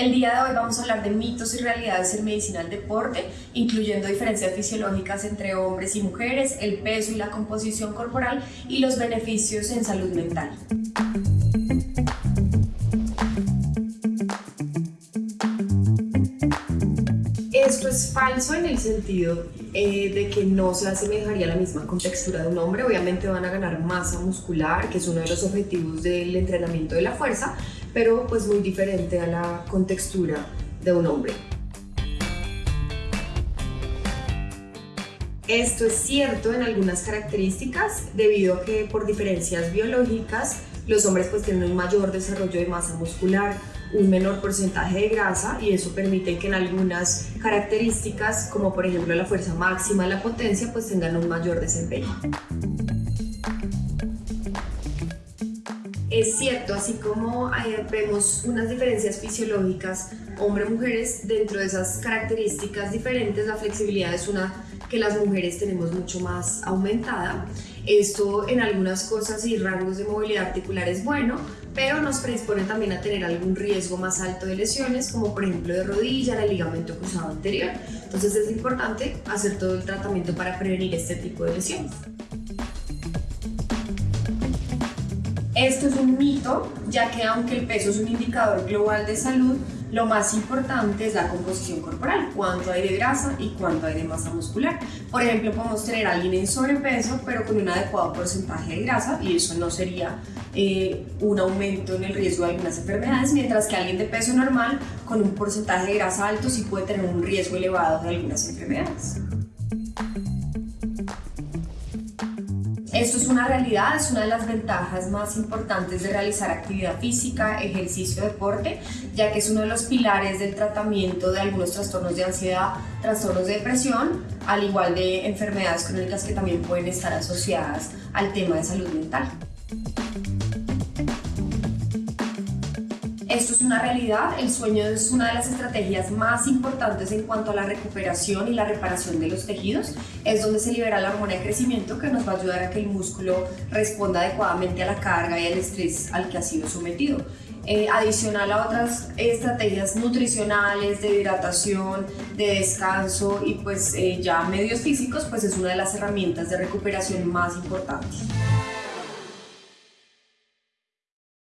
El día de hoy vamos a hablar de mitos y realidades en medicina del deporte, incluyendo diferencias fisiológicas entre hombres y mujeres, el peso y la composición corporal y los beneficios en salud mental. Esto es falso en el sentido eh, de que no se asemejaría a la misma contextura de un hombre. Obviamente van a ganar masa muscular, que es uno de los objetivos del entrenamiento de la fuerza, pero pues muy diferente a la contextura de un hombre. Esto es cierto en algunas características debido a que por diferencias biológicas los hombres pues tienen un mayor desarrollo de masa muscular, un menor porcentaje de grasa y eso permite que en algunas características como por ejemplo la fuerza máxima, la potencia pues tengan un mayor desempeño. Es cierto, así como vemos unas diferencias fisiológicas hombre-mujeres, dentro de esas características diferentes, la flexibilidad es una que las mujeres tenemos mucho más aumentada. Esto en algunas cosas y rangos de movilidad articular es bueno, pero nos predispone también a tener algún riesgo más alto de lesiones, como por ejemplo de rodilla, el ligamento cruzado anterior. Entonces es importante hacer todo el tratamiento para prevenir este tipo de lesiones. Esto es un mito, ya que aunque el peso es un indicador global de salud, lo más importante es la composición corporal, cuánto hay de grasa y cuánto hay de masa muscular. Por ejemplo, podemos tener a alguien en sobrepeso, pero con un adecuado porcentaje de grasa, y eso no sería eh, un aumento en el riesgo de algunas enfermedades, mientras que alguien de peso normal, con un porcentaje de grasa alto, sí puede tener un riesgo elevado de algunas enfermedades. Esto es una realidad, es una de las ventajas más importantes de realizar actividad física, ejercicio, deporte, ya que es uno de los pilares del tratamiento de algunos trastornos de ansiedad, trastornos de depresión, al igual de enfermedades crónicas que también pueden estar asociadas al tema de salud mental. Esto es una realidad, el sueño es una de las estrategias más importantes en cuanto a la recuperación y la reparación de los tejidos. Es donde se libera la hormona de crecimiento que nos va a ayudar a que el músculo responda adecuadamente a la carga y al estrés al que ha sido sometido. Eh, adicional a otras estrategias nutricionales, de hidratación, de descanso y pues eh, ya medios físicos, pues es una de las herramientas de recuperación más importantes.